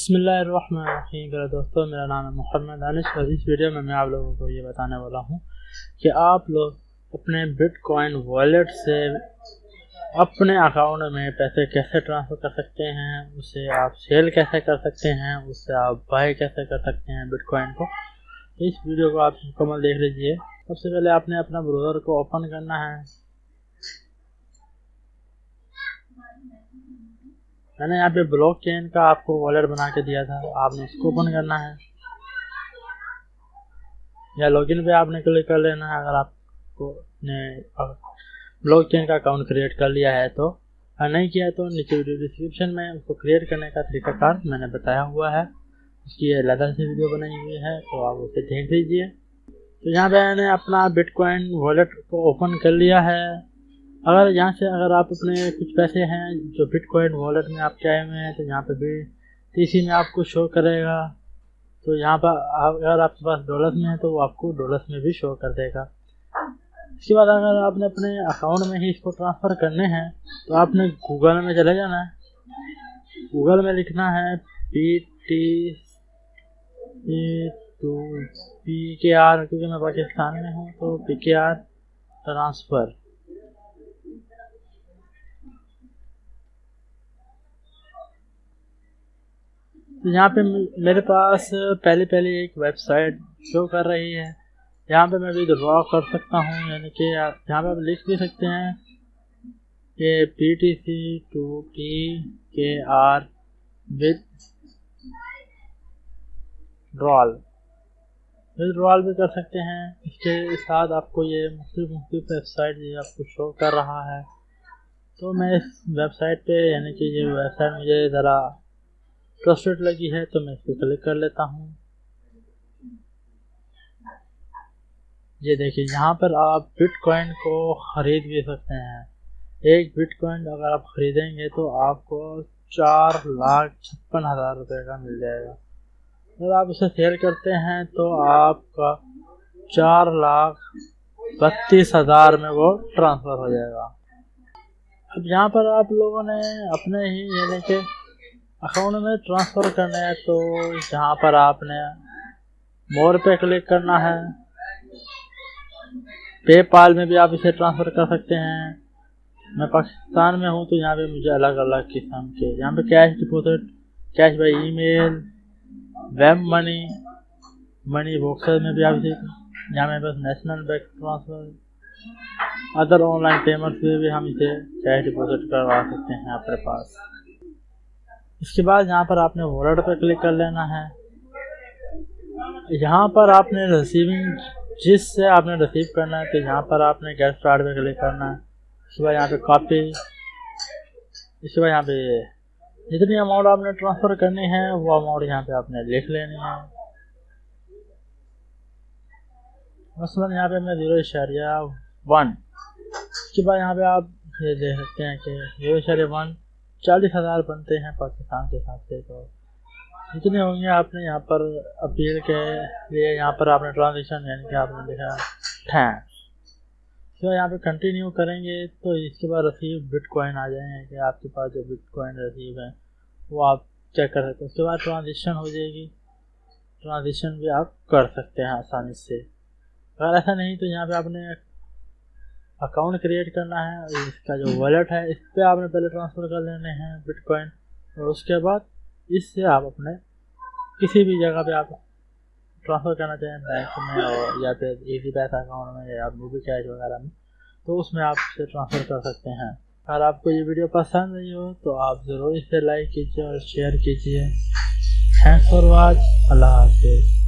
बसमीम दोस्तों, मेरा नाम है मोहम्मद दानिश और इस वीडियो में मैं आप लोगों को ये बताने वाला हूँ कि आप लोग अपने बिटकॉइन वॉलेट से अपने अकाउंट में पैसे कैसे ट्रांसफ़र कर सकते हैं, उसे आप सेल कैसे कर सकते हैं उससे आप बाय कैसे कर सकते हैं बिटकॉइन को। इस वीडियो को आप मुकम्मल देख लीजिए। सबसे पहले आपने अपना ब्रोज़र को ओपन करना है। मैंने यहाँ पे ब्लॉक चेन का आपको वॉलेट बना के दिया था। आपने उसको ओपन करना है। या लॉगिन पे आपने क्लिक कर लेना है। अगर आपको ने ब्लॉक चेन का अकाउंट क्रिएट कर लिया है तो। अगर नहीं किया तो नीचे वीडियो डिस्क्रिप्शन में उसको क्रिएट करने का तरीका तरीकाकार मैंने बताया हुआ है। उसकी अलग से वीडियो बनाई हुई है तो आप उसे देख लीजिए। तो यहाँ पे मैंने अपना बिटकॉइन वॉलेट को ओपन कर लिया है। अगर यहाँ से अगर आप अपने कुछ पैसे हैं जो बिटकॉइन वॉलेट में आप चाहे हुए हैं तो यहाँ पे भी टीसी में आपको शो करेगा। तो यहाँ पर अगर आपके पास डॉलर्स में है तो वो आपको डॉलर्स में भी शो कर देगा। इसके बाद अगर आपने अपने अकाउंट में ही इसको ट्रांसफ़र करने हैं तो आपने गूगल में चले जाना है। गूगल में लिखना है P T to P K R क्योंकि मैं पाकिस्तान में हूँ तो पी के आर ट्रांसफ़र तो यहाँ पे मेरे पास पहले पहले एक वेबसाइट शो कर रही है। यहाँ पे मैं भी ड्रॉ कर सकता हूँ, यानी कि यहाँ पे आप लिख भी सकते हैं कि P T C to T K R withdrawal withdrawal भी कर सकते हैं। इसके साथ आपको ये मुख्तु मुख्तु वेबसाइट ये आपको शो कर रहा है। तो मैं इस वेबसाइट पे, यानी कि ये वेबसाइट मुझे ज़रा ट्रस्टेड लगी है तो मैं इस पर क्लिक कर लेता हूँ। ये देखिए, यहाँ पर आप बिटकॉइन को ख़रीद भी सकते हैं। एक बिटकॉइन अगर आप ख़रीदेंगे तो आपको चार लाख छप्पन हज़ार रुपये का मिल जाएगा। अगर आप इसे सेल करते हैं तो आपका चार लाख बत्तीस हज़ार में वो ट्रांसफ़र हो जाएगा। अब यहाँ पर आप लोगों ने अपने ही, यानी कि अकाउंट में ट्रांसफ़र करना है तो यहाँ पर आपने मोर पे क्लिक करना है। पेपाल में भी आप इसे ट्रांसफ़र कर सकते हैं। मैं पाकिस्तान में हूँ तो यहाँ पे मुझे अलग अलग किस्म के, यहाँ पे cash deposit cash by email web money money boxer में भी आप इसे, यहाँ मेरे पास national bank transfer other online payments में भी हम इसे कैश डिपॉजिट करवा सकते हैं अपने पास। इसके बाद यहाँ पर आपने वॉलेट पर क्लिक कर लेना है। यहाँ पर आपने रिसीविंग जिससे आपने रिसीव करना है तो यहाँ पर आपने गेट स्टार्ट पे क्लिक करना है। इसके बाद यहाँ पे कॉपी इसके बाद यहाँ पे जितनी अमाउंट आपने ट्रांसफ़र करनी है, वो अमाउंट यहाँ पे आपने लिख लेनी है। मसलन यहाँ पे मैं ज़ीरो इशारिया वन इसके बाद यहाँ पे आप ये देख सकते हैं कि ज़ीरो इशारिया वन चालीस हज़ार बनते हैं पाकिस्तान के हिसाब से तो जितने होंगे आपने यहाँ पर अपील के लिए, यहाँ पर आपने ट्रांजेक्शन यानी कि आपने देखा थैंक्स तो यहाँ पे कंटिन्यू करेंगे तो इसके बाद रसीव बिट कॉइन आ जाएँगे, कि आपके पास जो बिट कॉइन रसीव है, वो आप चेक कर सकते हैं। उसके बाद ट्रांजेक्शन हो जाएगी। ट्रांजेक्शन भी आप कर सकते हैं आसानी से। अगर ऐसा नहीं तो यहाँ पे आपने अकाउंट क्रिएट करना है, इसका जो वॉलेट है, इस पर आपने पहले ट्रांसफ़र कर लेने हैं बिटकॉइन और उसके बाद इससे आप अपने किसी भी जगह पे आप ट्रांसफ़र करना चाहें बैंक में और या फिर इजी पैसा अकाउंट में या मूवी कैश वगैरह में तो उसमें आप इसे ट्रांसफ़र कर सकते हैं। अगर आपको ये वीडियो पसंद नहीं हो तो आप ज़रूर इसे लाइक कीजिए और शेयर कीजिए। थैंक्स फॉर वॉच अल्लाह हाफिज़।